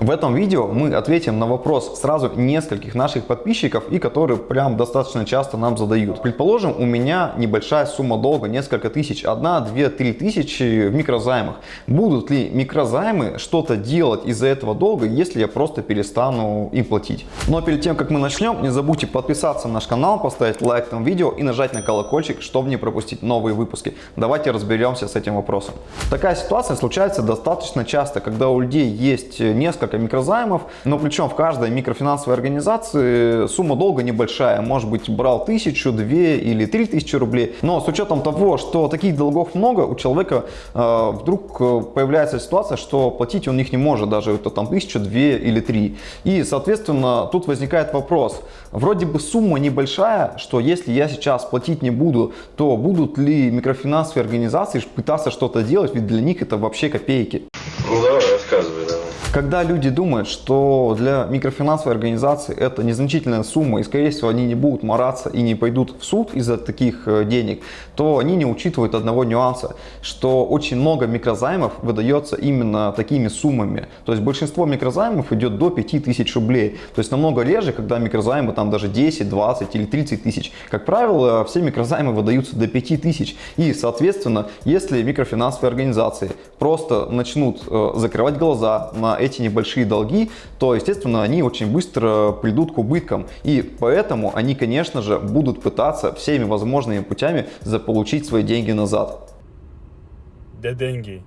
В этом видео мы ответим на вопрос сразу нескольких наших подписчиков и которые прям достаточно часто нам задают. Предположим, у меня небольшая сумма долга, несколько тысяч, одна, две, три тысячи в микрозаймах. Будут ли микрозаймы что-то делать из-за этого долга, если я просто перестану им платить? Но перед тем, как мы начнем, не забудьте подписаться на наш канал, поставить лайк этому видео и нажать на колокольчик, чтобы не пропустить новые выпуски. Давайте разберемся с этим вопросом. Такая ситуация случается достаточно часто, когда у людей есть несколько несколько микрозаймов, но причем в каждой микрофинансовой организации сумма долга небольшая. Может быть, брал тысячу, две или три тысячи рублей. Но с учетом того, что таких долгов много, у человека э, вдруг э, появляется ситуация, что платить он их не может, даже это там тысячу, две или три. И, соответственно, тут возникает вопрос. Вроде бы сумма небольшая, что если я сейчас платить не буду, то будут ли микрофинансовые организации пытаться что-то делать, ведь для них это вообще копейки. Ну давай, рассказывай, давай. Когда люди думают, что для микрофинансовой организации это незначительная сумма и скорее всего они не будут мораться и не пойдут в суд из-за таких э, денег, то они не учитывают одного нюанса, что очень много микрозаймов выдается именно такими суммами. То есть большинство микрозаймов идет до 5000 рублей. То есть намного реже, когда микрозаймы там даже 10, 20 или 30 тысяч. Как правило, все микрозаймы выдаются до 5000. И соответственно, если микрофинансовые организации просто начнут э, закрывать глаза на эти небольшие долги, то, естественно, они очень быстро придут к убыткам. И поэтому они, конечно же, будут пытаться всеми возможными путями заполучить свои деньги назад. Где деньги?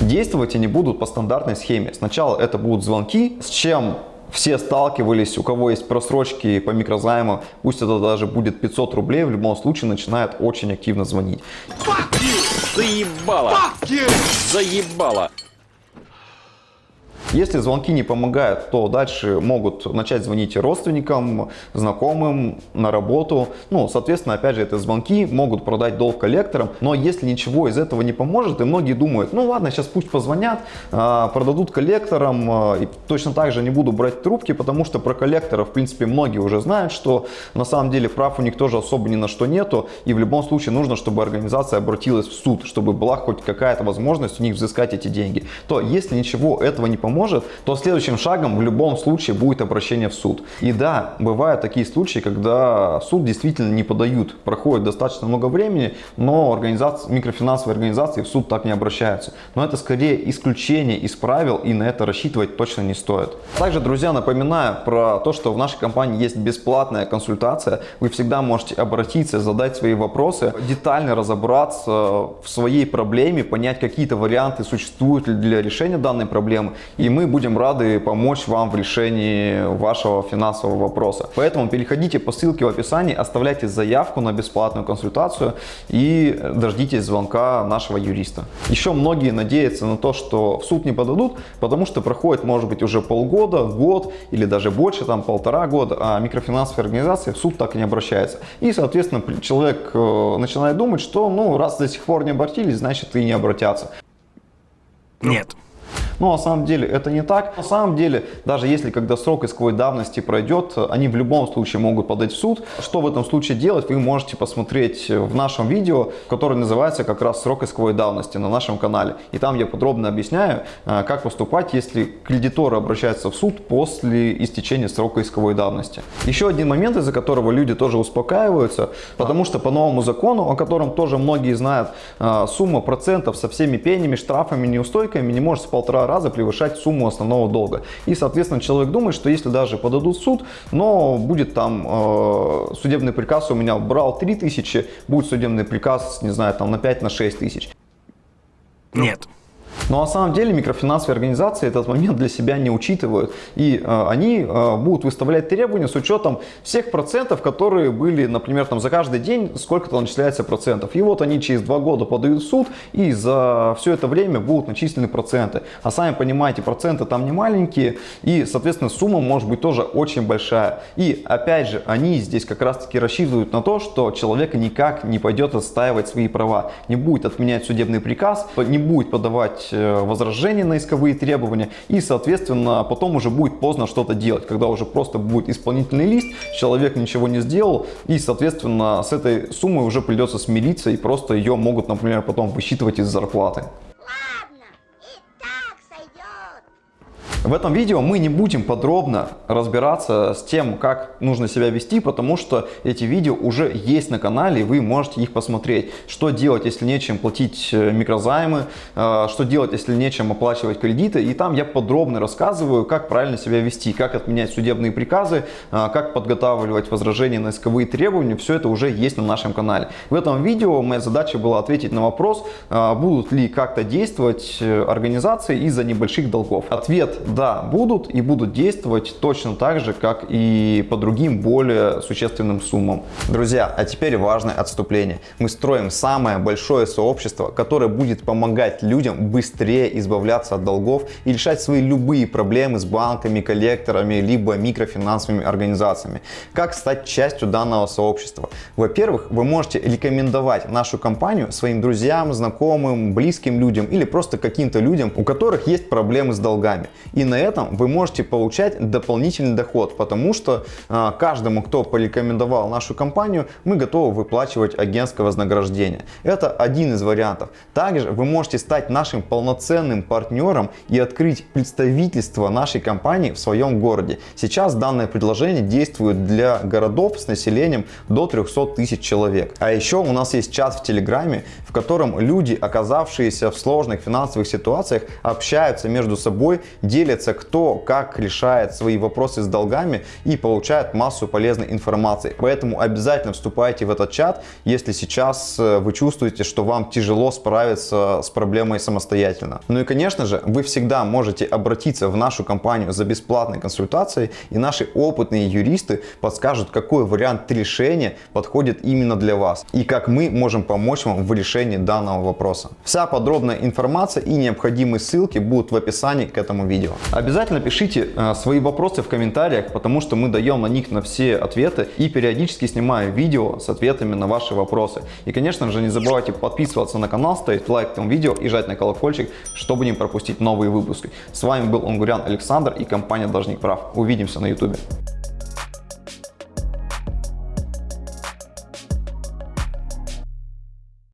Действовать они будут по стандартной схеме. Сначала это будут звонки, с чем все сталкивались, у кого есть просрочки по микрозайму, пусть это даже будет 500 рублей, в любом случае начинает очень активно звонить. Заебало! Заебало! Если звонки не помогают, то дальше могут начать звонить родственникам, знакомым, на работу. Ну, соответственно, опять же, это звонки могут продать долг коллекторам. Но если ничего из этого не поможет, и многие думают, ну ладно, сейчас пусть позвонят, а, продадут коллекторам, а, и точно так же не буду брать трубки, потому что про коллекторов, в принципе, многие уже знают, что на самом деле прав у них тоже особо ни на что нету. И в любом случае нужно, чтобы организация обратилась в суд, чтобы была хоть какая-то возможность у них взыскать эти деньги. То если ничего этого не поможет, может, то следующим шагом в любом случае будет обращение в суд. И да, бывают такие случаи, когда суд действительно не подают, проходит достаточно много времени, но организации, микрофинансовые организации в суд так не обращаются. Но это скорее исключение из правил и на это рассчитывать точно не стоит. Также, друзья, напоминаю про то, что в нашей компании есть бесплатная консультация. Вы всегда можете обратиться, задать свои вопросы, детально разобраться в своей проблеме, понять, какие-то варианты существуют для решения данной проблемы. И мы будем рады помочь вам в решении вашего финансового вопроса. Поэтому переходите по ссылке в описании, оставляйте заявку на бесплатную консультацию и дождитесь звонка нашего юриста. Еще многие надеются на то, что в суд не подадут, потому что проходит может быть уже полгода, год или даже больше, там полтора года, а микрофинансовые организации в суд так и не обращаются. И, соответственно, человек э, начинает думать, что ну раз до сих пор не обратились, значит и не обратятся. Нет. Но на самом деле это не так. На самом деле, даже если когда срок исковой давности пройдет, они в любом случае могут подать в суд. Что в этом случае делать, вы можете посмотреть в нашем видео, которое называется как раз срок исковой давности на нашем канале. И там я подробно объясняю, э, как поступать, если кредиторы обращаются в суд после истечения срока исковой давности. Еще один момент, из-за которого люди тоже успокаиваются, потому что по новому закону, о котором тоже многие знают, э, сумма процентов со всеми пенями, штрафами, неустойками не может с полтора раза превышать сумму основного долга. И, соответственно, человек думает, что если даже подадут суд, но будет там э, судебный приказ у меня брал 3000, будет судебный приказ, не знаю, там на 5, на 6 тысяч. Нет. Но на самом деле микрофинансовые организации этот момент для себя не учитывают. И э, они э, будут выставлять требования с учетом всех процентов, которые были, например, там за каждый день сколько-то начисляется процентов. И вот они через два года подают в суд и за все это время будут начислены проценты. А сами понимаете, проценты там не маленькие и, соответственно, сумма может быть тоже очень большая. И опять же, они здесь как раз таки рассчитывают на то, что человек никак не пойдет отстаивать свои права, не будет отменять судебный приказ, не будет подавать Э, возражения на исковые требования и, соответственно, потом уже будет поздно что-то делать, когда уже просто будет исполнительный лист, человек ничего не сделал и, соответственно, с этой суммой уже придется смириться и просто ее могут, например, потом высчитывать из зарплаты. В этом видео мы не будем подробно разбираться с тем, как нужно себя вести, потому что эти видео уже есть на канале, и вы можете их посмотреть. Что делать, если нечем платить э, микрозаймы, э, что делать, если нечем оплачивать кредиты. И там я подробно рассказываю, как правильно себя вести, как отменять судебные приказы, э, как подготавливать возражения на исковые требования. Все это уже есть на нашем канале. В этом видео моя задача была ответить на вопрос, будут ли как-то действовать организации из-за небольших долгов. Ответ да, будут и будут действовать точно так же, как и по другим более существенным суммам. Друзья, а теперь важное отступление. Мы строим самое большое сообщество, которое будет помогать людям быстрее избавляться от долгов и решать свои любые проблемы с банками, коллекторами, либо микрофинансовыми организациями. Как стать частью данного сообщества? Во-первых, вы можете рекомендовать нашу компанию своим друзьям, знакомым, близким людям или просто каким-то людям, у которых есть проблемы с долгами. И на этом вы можете получать дополнительный доход, потому что э, каждому, кто порекомендовал нашу компанию, мы готовы выплачивать агентское вознаграждение. Это один из вариантов. Также вы можете стать нашим полноценным партнером и открыть представительство нашей компании в своем городе. Сейчас данное предложение действует для городов с населением до 300 тысяч человек. А еще у нас есть чат в Телеграме, в котором люди, оказавшиеся в сложных финансовых ситуациях, общаются между собой, делятся кто как решает свои вопросы с долгами и получает массу полезной информации. Поэтому обязательно вступайте в этот чат, если сейчас э, вы чувствуете, что вам тяжело справиться с проблемой самостоятельно. Ну и конечно же, вы всегда можете обратиться в нашу компанию за бесплатной консультацией и наши опытные юристы подскажут, какой вариант решения подходит именно для вас и как мы можем помочь вам в решении данного вопроса. Вся подробная информация и необходимые ссылки будут в описании к этому видео. Обязательно пишите э, свои вопросы в комментариях, потому что мы даем на них на все ответы и периодически снимаем видео с ответами на ваши вопросы. И конечно же не забывайте подписываться на канал, ставить лайк этому видео и жать на колокольчик, чтобы не пропустить новые выпуски. С вами был Онгурян Александр и компания Должник Прав. Увидимся на YouTube.